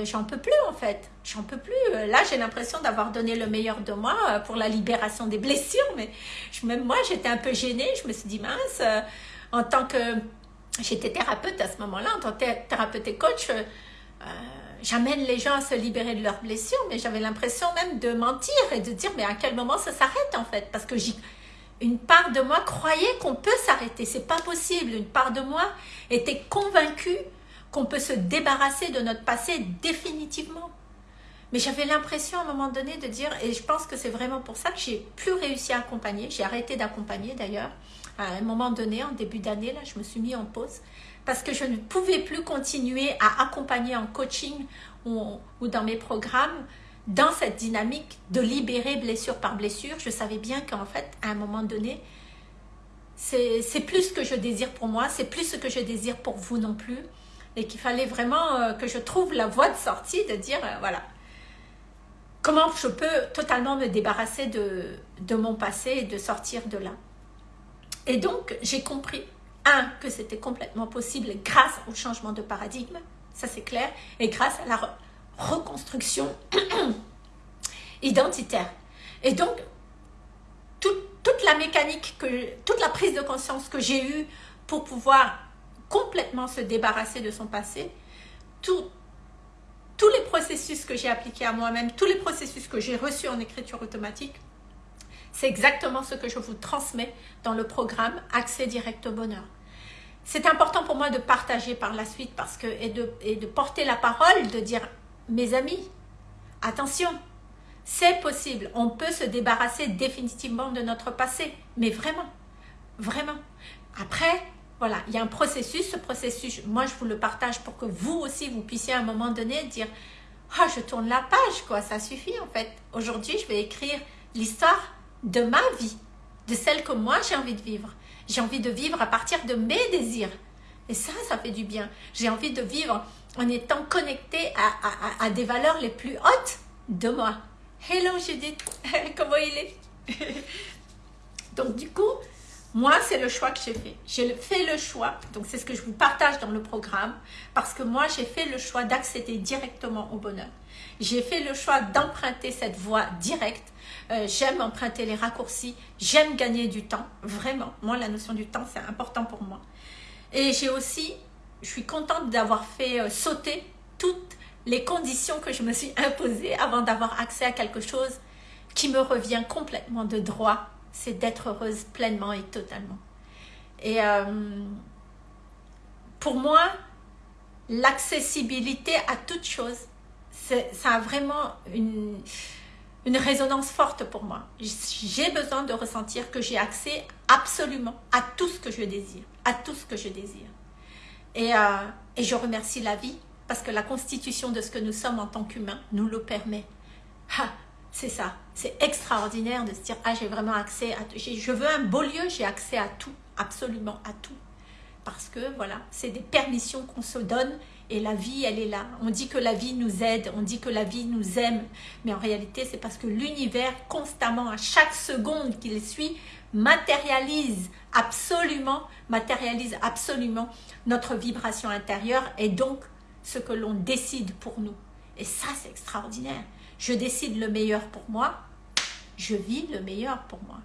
j'en peux plus en fait, j'en peux plus. Euh, là, j'ai l'impression d'avoir donné le meilleur de moi euh, pour la libération des blessures, mais même moi, j'étais un peu gênée. Je me suis dit, mince, en tant que... J'étais thérapeute à ce moment-là, en tant que thérapeute et coach, j'amène les gens à se libérer de leurs blessures, mais j'avais l'impression même de mentir et de dire mais à quel moment ça s'arrête en fait? Parce que une part de moi croyait qu'on peut s'arrêter, c'est pas possible. Une part de moi était convaincue qu'on peut se débarrasser de notre passé définitivement. Mais j'avais l'impression à un moment donné de dire, et je pense que c'est vraiment pour ça que j'ai plus réussi à accompagner, j'ai arrêté d'accompagner d'ailleurs, à un moment donné, en début d'année, là, je me suis mis en pause, parce que je ne pouvais plus continuer à accompagner en coaching ou, dans mes programmes dans cette dynamique de libérer blessure par blessure. Je savais bien qu'en fait, à un moment donné, c'est plus ce que je désire pour moi, c'est plus ce que je désire pour vous non plus, et qu'il fallait vraiment euh, que je trouve la voie de sortie, de dire, euh, voilà, comment je peux totalement me débarrasser de, de mon passé et de sortir de là. Et donc, j'ai compris un, que c'était complètement possible grâce au changement de paradigme, ça c'est clair, et grâce à la reconstruction identitaire. Et donc, toute la mécanique, que, toute la prise de conscience que j'ai eue pour pouvoir complètement se débarrasser de son passé, tous les processus que j'ai appliqués à moi-même, tous les processus que j'ai reçus en écriture automatique, c'est exactement ce que je vous transmets dans le programme Accès direct au bonheur c'est important pour moi de partager par la suite parce que, et, de, et de porter la parole, de dire, mes amis, attention, c'est possible, on peut se débarrasser définitivement de notre passé, mais vraiment, vraiment. Après, voilà, il y a un processus, ce processus, moi je vous le partage pour que vous aussi, vous puissiez à un moment donné dire, ah, je tourne la page, quoi, ça suffit en fait. Aujourd'hui, je vais écrire l'histoire de ma vie, de celle que moi j'ai envie de vivre. J'ai envie de vivre à partir de mes désirs. Et ça, ça fait du bien. J'ai envie de vivre en étant connecté à, des valeurs les plus hautes de moi. Hello Judith, comment il est? Donc du coup, moi, c'est le choix que j'ai fait. J'ai fait le choix, donc c'est ce que je vous partage dans le programme, parce que moi, j'ai fait le choix d'accéder directement au bonheur. J'ai fait le choix d'emprunter cette voie directe euh, j'aime emprunter les raccourcis, j'aime gagner du temps, vraiment. Moi, la notion du temps, c'est important pour moi. Et j'ai aussi, je suis contente d'avoir fait euh, sauter toutes les conditions que je me suis imposées avant d'avoir accès à quelque chose qui me revient complètement de droit, c'est d'être heureuse pleinement et totalement. Et euh, pour moi, l'accessibilité à toute chose, ça a vraiment une une résonance forte pour moi. J'ai besoin de ressentir que j'ai accès absolument à tout ce que je désire, à tout ce que je désire. Et, euh, et je remercie la vie parce que la constitution de ce que nous sommes en tant qu'humains nous le permet. C'est ça. C'est extraordinaire de se dire, ah, j'ai vraiment accès à tout. Je veux un beau lieu, j'ai accès à tout, absolument à tout. Parce que, voilà, c'est des permissions qu'on se donne et la vie, elle est là. On dit que la vie nous aide, on dit que la vie nous aime. Mais en réalité, c'est parce que l'univers, constamment, à chaque seconde qu'il suit, matérialise absolument, matérialise absolument notre vibration intérieure et donc ce que l'on décide pour nous. Et ça, c'est extraordinaire. Je décide le meilleur pour moi, je vis le meilleur pour moi.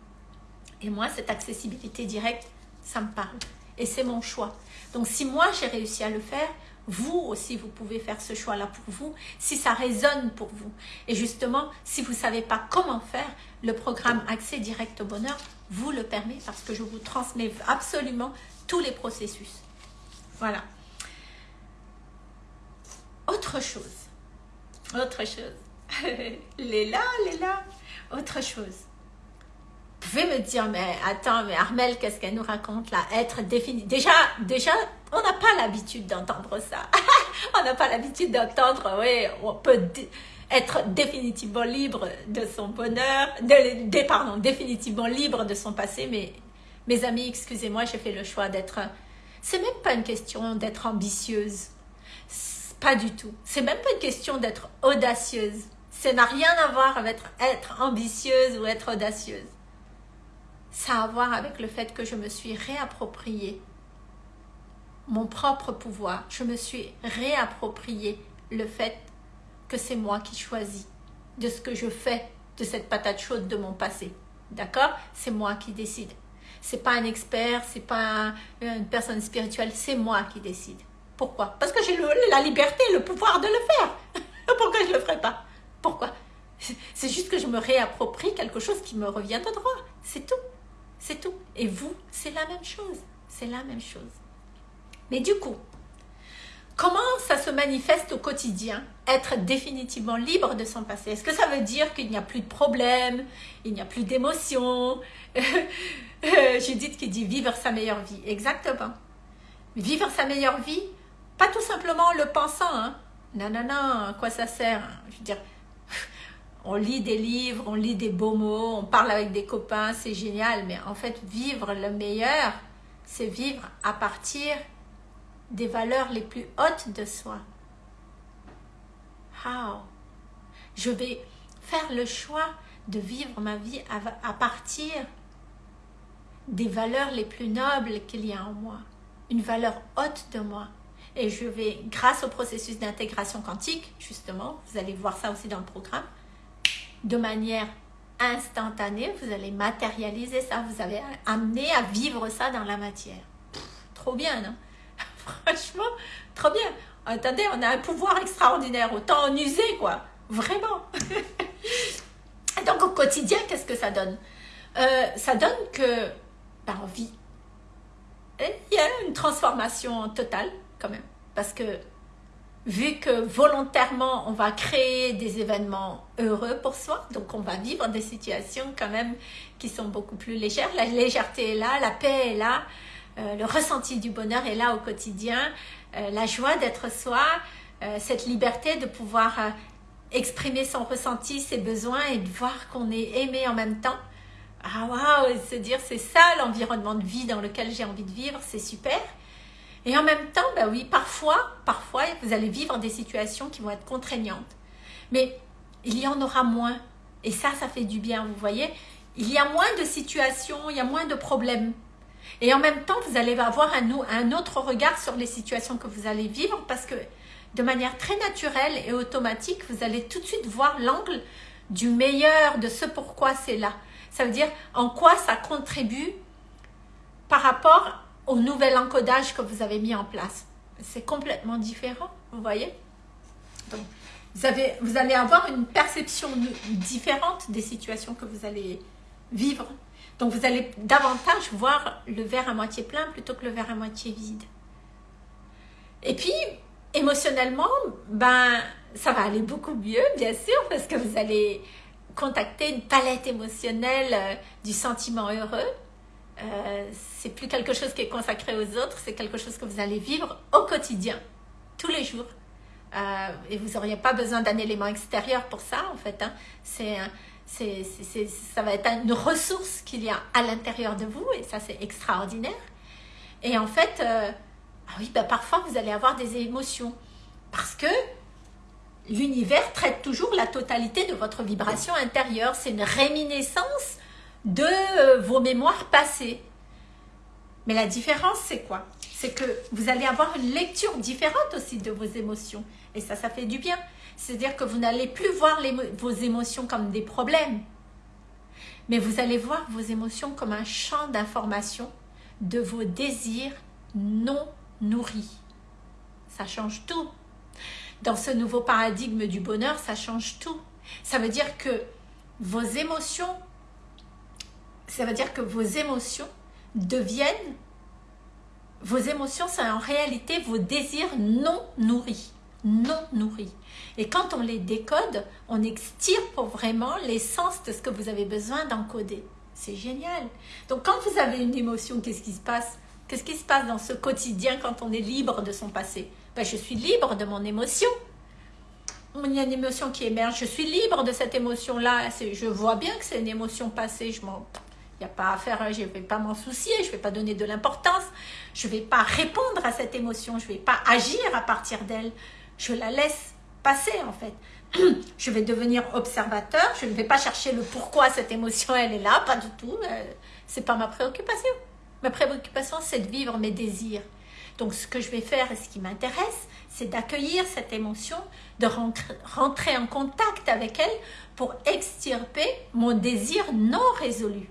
Et moi, cette accessibilité directe, ça me parle. Et c'est mon choix. Donc, si moi, j'ai réussi à le faire, vous aussi, vous pouvez faire ce choix-là pour vous, si ça résonne pour vous. Et justement, si vous ne savez pas comment faire, le programme Accès Direct au Bonheur vous le permet parce que je vous transmets absolument tous les processus. Voilà. Autre chose. Autre chose. Léla, Léla. Autre chose. Vous pouvez me dire, mais attends, mais Armel, qu'est-ce qu'elle nous raconte là? Être défini. Déjà, déjà, on n'a pas l'habitude d'entendre ça. on n'a pas l'habitude d'entendre, oui, on peut être définitivement libre de son bonheur, de, pardon, définitivement libre de son passé, mais mes amis, excusez-moi, j'ai fait le choix d'être... C'est même pas une question d'être ambitieuse. Pas du tout. C'est même pas une question d'être audacieuse. Ça n'a rien à voir avec être ambitieuse ou être audacieuse. Ça a à voir avec le fait que je me suis réapproprié mon propre pouvoir. Je me suis réapproprié le fait que c'est moi qui choisis de ce que je fais de cette patate chaude de mon passé. D'accord? C'est moi qui décide. C'est pas un expert, c'est pas une personne spirituelle, c'est moi qui décide. Pourquoi? Parce que j'ai la liberté, le pouvoir de le faire. Pourquoi je le ferais pas? Pourquoi? C'est juste que je me réapproprie quelque chose qui me revient de droit. C'est tout. C'est tout. Et vous, c'est la même chose. C'est la même chose. Mais du coup, comment ça se manifeste au quotidien Être définitivement libre de son passé? Est-ce que ça veut dire qu'il n'y a plus de problèmes, il n'y a plus d'émotions? Judith qui dit vivre sa meilleure vie. Exactement. Vivre sa meilleure vie, pas tout simplement en le pensant. Hein. Non, non, non, à quoi ça sert Je veux dire, on lit des livres, on lit des beaux mots, on parle avec des copains, c'est génial. Mais en fait, vivre le meilleur, c'est vivre à partir des valeurs les plus hautes de soi. How? Je vais faire le choix de vivre ma vie à, partir des valeurs les plus nobles qu'il y a en moi, une valeur haute de moi. Et je vais, grâce au processus d'intégration quantique, justement, vous allez voir ça aussi dans le programme, de manière instantanée, vous allez matérialiser ça, vous allez amener à vivre ça dans la matière. trop bien, non? Franchement, trop bien. Attendez, on a un pouvoir extraordinaire. Autant en user, quoi. Vraiment. Donc, au quotidien, qu'est-ce que ça donne? Euh, Ça donne que, ben, on vit. Il y a une transformation totale, quand même. Parce que, vu que volontairement, on va créer des événements heureux pour soi, donc on va vivre des situations, quand même, qui sont beaucoup plus légères. La légèreté est là, la paix est là. Euh, le ressenti du bonheur est là au quotidien, euh, la joie d'être soi, euh, cette liberté de pouvoir exprimer son ressenti, ses besoins et de voir qu'on est aimé en même temps. Ah waouh, se dire c'est ça l'environnement de vie dans lequel j'ai envie de vivre, c'est super. Et en même temps, bah oui, parfois, parfois, vous allez vivre des situations qui vont être contraignantes. Mais il y en aura moins. Et ça, ça fait du bien, vous voyez. Il y a moins de situations, il y a moins de problèmes. Et en même temps, vous allez avoir un, un autre regard sur les situations que vous allez vivre parce que de manière très naturelle et automatique, vous allez tout de suite voir l'angle du meilleur, de ce pourquoi c'est là. Ça veut dire en quoi ça contribue par rapport au nouvel encodage que vous avez mis en place. C'est complètement différent, vous voyez? Donc, vous, avez, vous allez avoir une perception différente des situations que vous allez vivre donc vous allez davantage voir le verre à moitié plein plutôt que le verre à moitié vide. Et puis, émotionnellement, ben, ça va aller beaucoup mieux, bien sûr, parce que vous allez contacter une palette émotionnelle euh, du sentiment heureux. Euh, c'est plus quelque chose qui est consacré aux autres, c'est quelque chose que vous allez vivre au quotidien, tous les jours, Euh, et vous n'auriez pas besoin d'un élément extérieur pour ça, en fait. Hein. C'est ça va être une ressource qu'il y a à l'intérieur de vous, et ça, c'est extraordinaire. Et en fait, euh, ah oui, bah, parfois, vous allez avoir des émotions, parce que l'univers traite toujours la totalité de votre vibration intérieure. C'est une réminiscence de euh, vos mémoires passées. Mais la différence, c'est quoi? C'est que vous allez avoir une lecture différente aussi de vos émotions. Et ça, ça fait du bien. C'est-à-dire que vous n'allez plus voir vos émotions comme des problèmes. Mais vous allez voir vos émotions comme un champ d'information de vos désirs non nourris. Ça change tout. Dans ce nouveau paradigme du bonheur, ça change tout. Ça veut dire que vos émotions, ça veut dire que vos émotions deviennent, vos émotions, c'est en réalité vos désirs non nourris, non nourris. Et quand on les décode, on extirpe vraiment l'essence de ce que vous avez besoin d'encoder. C'est génial. Donc quand vous avez une émotion, qu'est-ce qui se passe? Qu'est-ce qui se passe dans ce quotidien quand on est libre de son passé? Ben, Je suis libre de mon émotion. Il y a une émotion qui émerge, je suis libre de cette émotion-là. Je vois bien que c'est une émotion passée, je m'en n'y a pas à faire, je ne vais pas m'en soucier, je ne vais pas donner de l'importance, je ne vais pas répondre à cette émotion, je ne vais pas agir à partir d'elle. Je la laisse passer en fait. Je vais devenir observateur, je ne vais pas chercher le pourquoi cette émotion elle est là, pas du tout. C'est pas ma préoccupation. Ma préoccupation c'est de vivre mes désirs. Donc ce que je vais faire et ce qui m'intéresse, c'est d'accueillir cette émotion, de rentrer en contact avec elle pour extirper mon désir non résolu.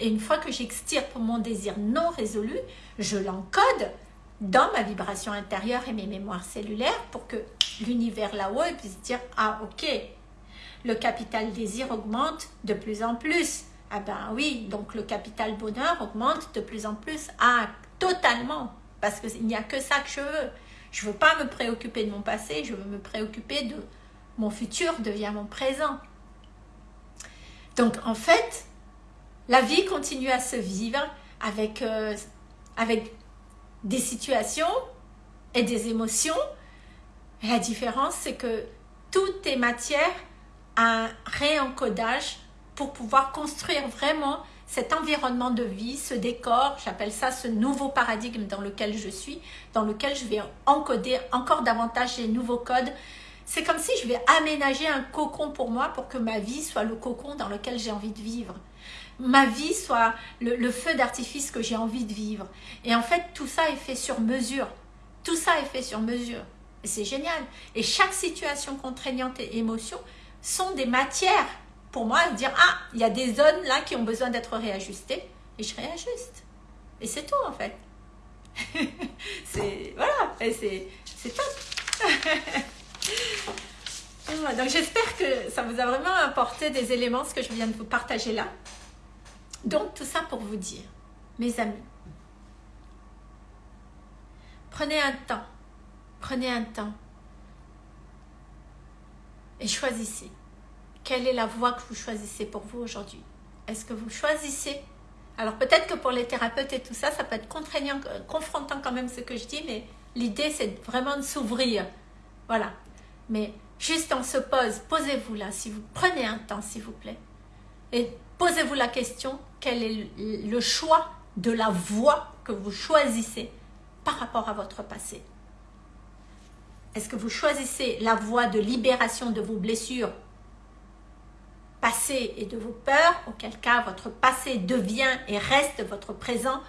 Et une fois que j'extirpe mon désir non résolu, je l'encode dans ma vibration intérieure et mes mémoires cellulaires pour que l'univers là-haut puisse dire « Ah, ok, le capital désir augmente de plus en plus. » Ah ben oui, donc le capital bonheur augmente de plus en plus. Ah, totalement, parce qu'il n'y a que ça que je veux. Je ne veux pas me préoccuper de mon passé, je veux me préoccuper de mon futur devient mon présent. Donc en fait, la vie continue à se vivre avec, euh, avec des situations et des émotions. La différence, c'est que tout est matière à un réencodage pour pouvoir construire vraiment cet environnement de vie, ce décor, j'appelle ça ce nouveau paradigme dans lequel je suis, dans lequel je vais encoder encore davantage les nouveaux codes. C'est comme si je vais aménager un cocon pour moi pour que ma vie soit le cocon dans lequel j'ai envie de vivre ma vie soit le, feu d'artifice que j'ai envie de vivre. Et en fait, tout ça est fait sur mesure. Tout ça est fait sur mesure. Et c'est génial. Et chaque situation contraignante et émotion sont des matières pour moi de dire « Ah, il y a des zones là qui ont besoin d'être réajustées. » Et je réajuste. Et c'est tout en fait. c'est voilà, c'est top. Donc j'espère que ça vous a vraiment apporté des éléments, ce que je viens de vous partager là. Donc, tout ça pour vous dire, mes amis, prenez un temps, prenez un temps et choisissez. Quelle est la voie que vous choisissez pour vous aujourd'hui? Est-ce que vous choisissez? Alors peut-être que pour les thérapeutes et tout ça, ça peut être contraignant, euh, confrontant quand même ce que je dis, mais l'idée c'est vraiment de s'ouvrir. Voilà. Mais juste on se pose, posez-vous là, si vous prenez un temps s'il vous plaît. Et posez-vous la question, quel est le choix de la voie que vous choisissez par rapport à votre passé? Est-ce que vous choisissez la voie de libération de vos blessures passées et de vos peurs? Auquel cas, votre passé devient et reste votre présent,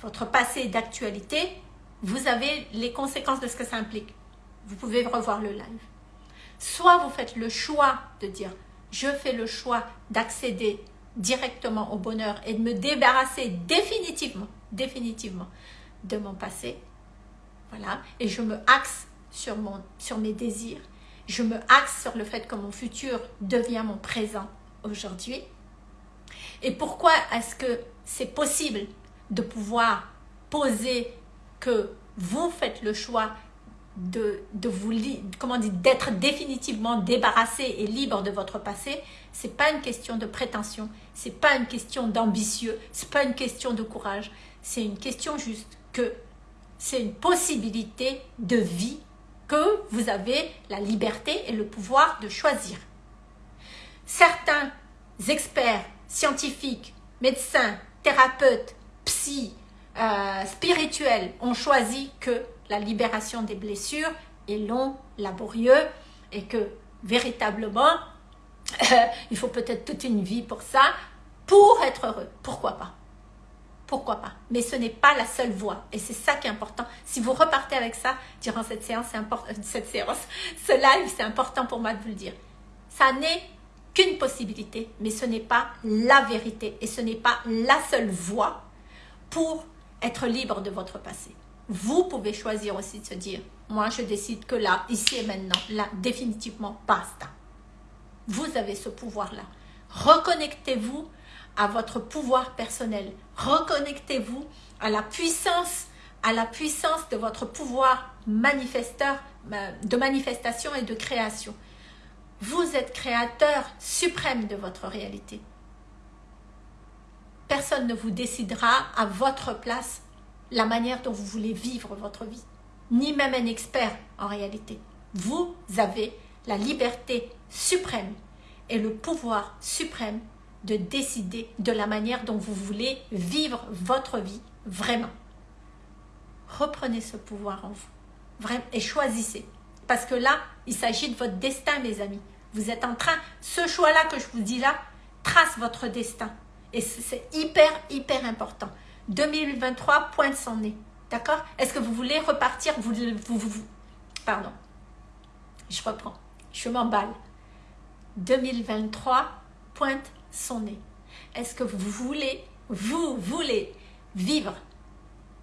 votre passé d'actualité. Vous avez les conséquences de ce que ça implique. Vous pouvez revoir le live. Soit vous faites le choix de dire « je fais le choix d'accéder directement au bonheur et de me débarrasser définitivement, définitivement de mon passé. Voilà. Et je me axe sur, mon, sur mes désirs. Je me axe sur le fait que mon futur devient mon présent aujourd'hui. Et pourquoi est-ce que c'est possible de pouvoir poser que vous faites le choix de, de vous comment d'être définitivement débarrassé et libre de votre passé, c'est pas une question de prétention, c'est pas une question d'ambitieux, c'est pas une question de courage, c'est une question juste que c'est une possibilité de vie que vous avez la liberté et le pouvoir de choisir. Certains experts, scientifiques, médecins, thérapeutes, psy, euh, spirituels ont choisi que la libération des blessures est long, laborieux et que véritablement, il faut peut-être toute une vie pour ça, pour être heureux. Pourquoi pas? Pourquoi pas? Mais ce n'est pas la seule voie. Et c'est ça qui est important. Si vous repartez avec ça durant cette séance, important, cette séance, ce live, c'est important pour moi de vous le dire. Ça n'est qu'une possibilité, mais ce n'est pas la vérité. Et ce n'est pas la seule voie pour être libre de votre passé. Vous pouvez choisir aussi de se dire, moi je décide que là, ici et maintenant, là, définitivement, basta. Vous avez ce pouvoir-là. Reconnectez-vous à votre pouvoir personnel. Reconnectez-vous à la puissance, à la puissance de votre pouvoir manifesteur, de manifestation et de création. Vous êtes créateur suprême de votre réalité. Personne ne vous décidera à votre place la manière dont vous voulez vivre votre vie. Ni même un expert en réalité. Vous avez la liberté suprême et le pouvoir suprême de décider de la manière dont vous voulez vivre votre vie vraiment. Reprenez ce pouvoir en vous et choisissez. Parce que là, il s'agit de votre destin, mes amis. Vous êtes en train, ce choix-là que je vous dis là, trace votre destin. Et c'est hyper, hyper important. 2023 pointe son nez. D'accord? Est-ce que vous voulez repartir? Vous, vous, vous, Pardon. Je reprends. Je m'emballe. 2023 pointe son nez. Est-ce que vous voulez, vous voulez vivre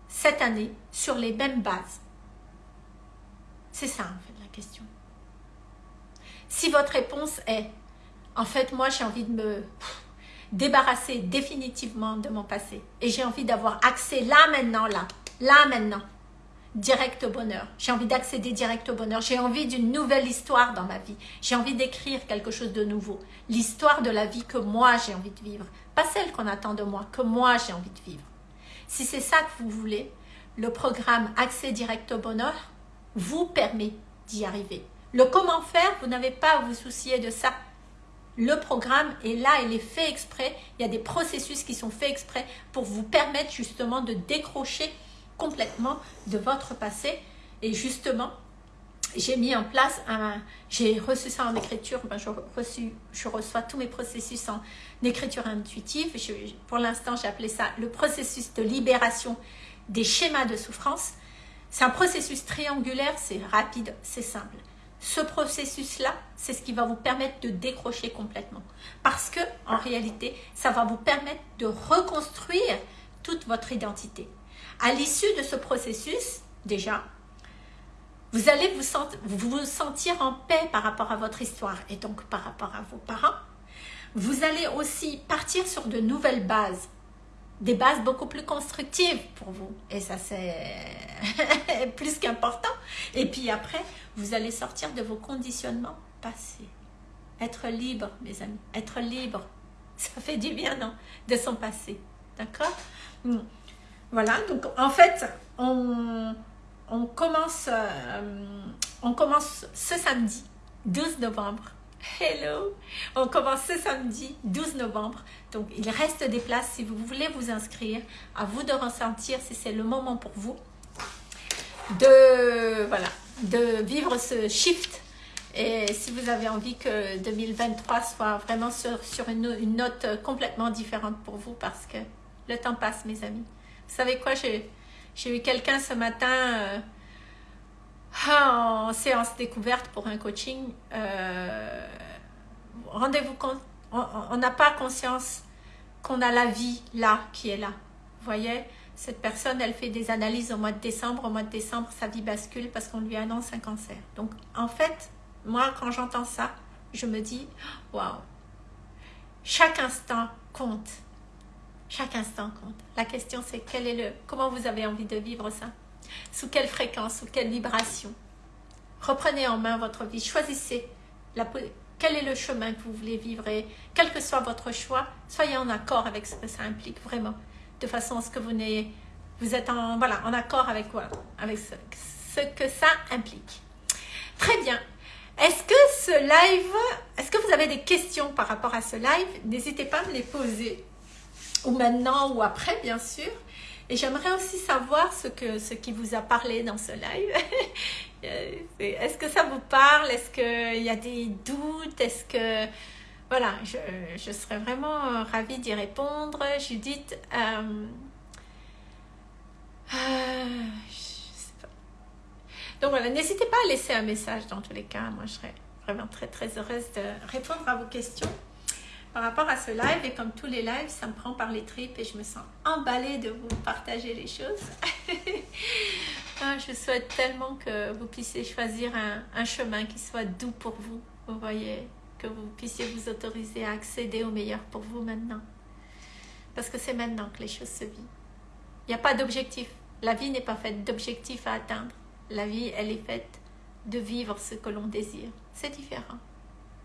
cette année sur les mêmes bases? C'est ça en fait la question. Si votre réponse est, en fait moi j'ai envie de me débarrasser définitivement de mon passé et j'ai envie d'avoir accès là maintenant, là, là maintenant, direct au bonheur. J'ai envie d'accéder direct au bonheur. J'ai envie d'une nouvelle histoire dans ma vie. J'ai envie d'écrire quelque chose de nouveau. L'histoire de la vie que moi j'ai envie de vivre. Pas celle qu'on attend de moi, que moi j'ai envie de vivre. Si c'est ça que vous voulez, le programme Accès direct au bonheur vous permet d'y arriver. Le comment faire, vous n'avez pas à vous soucier de ça. Le programme est là, il est fait exprès. Il y a des processus qui sont faits exprès pour vous permettre justement de décrocher complètement de votre passé. Et justement, j'ai mis en place un... J'ai reçu ça en écriture. Ben, je, reçu, je reçois tous mes processus en écriture intuitive. pour l'instant, j'ai appelé ça le processus de libération des schémas de souffrance. C'est un processus triangulaire, c'est rapide, c'est simple. Ce processus-là, c'est ce qui va vous permettre de décrocher complètement. Parce que, en réalité, ça va vous permettre de reconstruire toute votre identité. À l'issue de ce processus, déjà, vous allez vous, vous sentir en paix par rapport à votre histoire et donc par rapport à vos parents. Vous allez aussi partir sur de nouvelles bases, des bases beaucoup plus constructives pour vous. Et ça, c'est plus qu'important. Et puis après, vous allez sortir de vos conditionnements passés. Être libre, mes amis, être libre, ça fait du bien, non? De son passé, d'accord? Hmm. Voilà, donc en fait, on, on, commence, euh, on commence ce samedi, 12 novembre. Hello On commence ce samedi, 12 novembre. Donc, il reste des places si vous voulez vous inscrire. À vous de ressentir si c'est le moment pour vous de, voilà, de vivre ce shift. Et si vous avez envie que 2023 soit vraiment sur, une note complètement différente pour vous parce que le temps passe, mes amis. Vous savez quoi, j'ai eu quelqu'un ce matin euh, en séance découverte pour un coaching. Euh, rendez-vous compte, on n'a pas conscience qu'on a la vie là, qui est là. Vous voyez cette personne, elle fait des analyses au mois de décembre. Au mois de décembre, sa vie bascule parce qu'on lui annonce un cancer. Donc, en fait, moi, quand j'entends ça, je me dis, waouh, chaque instant compte. Chaque instant compte. La question c'est quel est le, comment vous avez envie de vivre ça? Sous quelle fréquence, sous quelle vibration? Reprenez en main votre vie, choisissez la, quel est le chemin que vous voulez vivre et quel que soit votre choix, soyez en accord avec ce que ça implique vraiment, de façon à ce que vous, vous êtes en, voilà, en accord avec quoi? Avec ce, ce que ça implique. Très bien. Est-ce que ce live, est-ce que vous avez des questions par rapport à ce live? N'hésitez pas à me les poser. Ou maintenant ou après, bien sûr. Et j'aimerais aussi savoir ce, que, ce qui vous a parlé dans ce live. Est-ce que ça vous parle? Est-ce qu'il y a des doutes? Est-ce que... Voilà, je, je, serais vraiment ravie d'y répondre. Judith, euh, euh, donc voilà, n'hésitez pas à laisser un message dans tous les cas. Moi, je serais vraiment très très heureuse de répondre à vos questions par rapport à ce live. Et comme tous les lives, ça me prend par les tripes et je me sens emballée de vous partager les choses. Ah, je souhaite tellement que vous puissiez choisir un, chemin qui soit doux pour vous. Vous voyez, que vous puissiez vous autoriser à accéder au meilleur pour vous maintenant. Parce que c'est maintenant que les choses se vivent. Il n'y a pas d'objectif. La vie n'est pas faite d'objectifs à atteindre. La vie, elle est faite de vivre ce que l'on désire. C'est différent.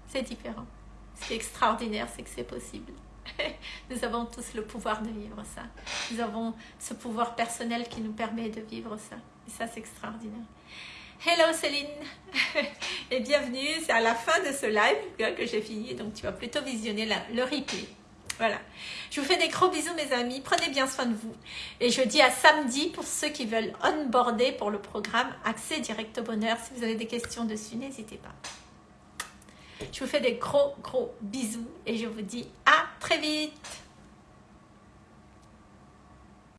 C'est différent. Ce qui est extraordinaire, c'est que c'est possible. Nous avons tous le pouvoir de vivre ça. Nous avons ce pouvoir personnel qui nous permet de vivre ça. Et ça, c'est extraordinaire. Hello Céline et bienvenue. C'est à la fin de ce live que j'ai fini, donc tu vas plutôt visionner le replay. Voilà. Je vous fais des gros bisous mes amis. Prenez bien soin de vous. Et je dis à samedi pour ceux qui veulent onboarder pour le programme Accès Direct au Bonheur. Si vous avez des questions dessus, n'hésitez pas. Je vous fais des gros gros bisous et je vous dis à très vite.